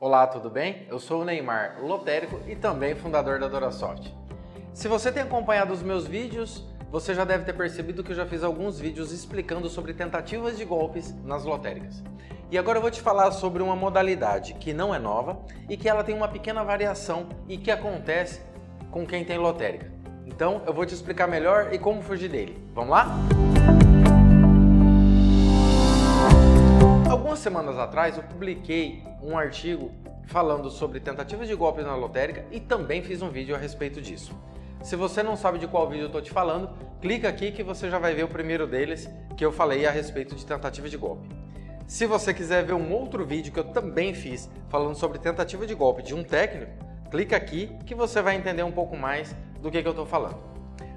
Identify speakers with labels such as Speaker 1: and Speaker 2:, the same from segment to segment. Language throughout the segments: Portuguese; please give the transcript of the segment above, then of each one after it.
Speaker 1: Olá, tudo bem? Eu sou o Neymar, lotérico e também fundador da DoraSoft. Se você tem acompanhado os meus vídeos, você já deve ter percebido que eu já fiz alguns vídeos explicando sobre tentativas de golpes nas lotéricas. E agora eu vou te falar sobre uma modalidade que não é nova e que ela tem uma pequena variação e que acontece com quem tem lotérica. Então eu vou te explicar melhor e como fugir dele. Vamos lá? Algumas semanas atrás eu publiquei um artigo falando sobre tentativas de golpes na lotérica e também fiz um vídeo a respeito disso. Se você não sabe de qual vídeo eu estou te falando, clica aqui que você já vai ver o primeiro deles que eu falei a respeito de tentativa de golpe. Se você quiser ver um outro vídeo que eu também fiz falando sobre tentativa de golpe de um técnico, clica aqui que você vai entender um pouco mais do que, que eu estou falando.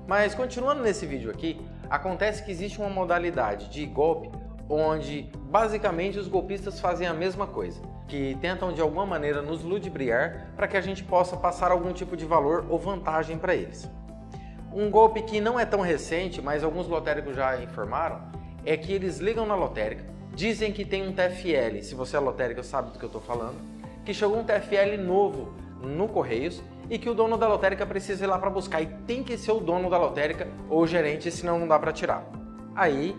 Speaker 1: Mas continuando nesse vídeo aqui, acontece que existe uma modalidade de golpe onde basicamente os golpistas fazem a mesma coisa, que tentam de alguma maneira nos ludibriar para que a gente possa passar algum tipo de valor ou vantagem para eles. Um golpe que não é tão recente, mas alguns lotéricos já informaram, é que eles ligam na lotérica, dizem que tem um TFL, se você é lotérica sabe do que eu estou falando, que chegou um TFL novo no Correios e que o dono da lotérica precisa ir lá para buscar e tem que ser o dono da lotérica ou o gerente, senão não dá para tirar. Aí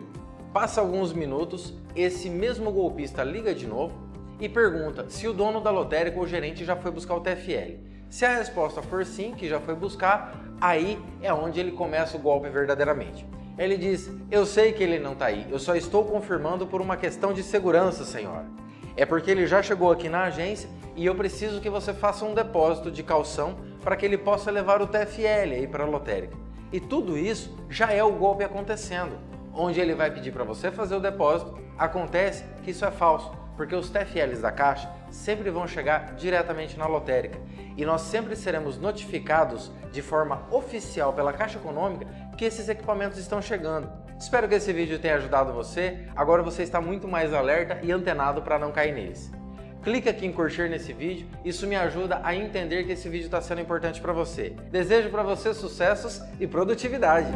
Speaker 1: Passa alguns minutos, esse mesmo golpista liga de novo e pergunta se o dono da lotérica ou gerente já foi buscar o TFL. Se a resposta for sim, que já foi buscar, aí é onde ele começa o golpe verdadeiramente. Ele diz, eu sei que ele não está aí, eu só estou confirmando por uma questão de segurança, senhora. É porque ele já chegou aqui na agência e eu preciso que você faça um depósito de calção para que ele possa levar o TFL aí para a lotérica. E tudo isso já é o golpe acontecendo onde ele vai pedir para você fazer o depósito, acontece que isso é falso, porque os TFLs da Caixa sempre vão chegar diretamente na lotérica e nós sempre seremos notificados de forma oficial pela Caixa Econômica que esses equipamentos estão chegando. Espero que esse vídeo tenha ajudado você, agora você está muito mais alerta e antenado para não cair neles. Clique aqui em curtir nesse vídeo, isso me ajuda a entender que esse vídeo está sendo importante para você. Desejo para você sucessos e produtividade!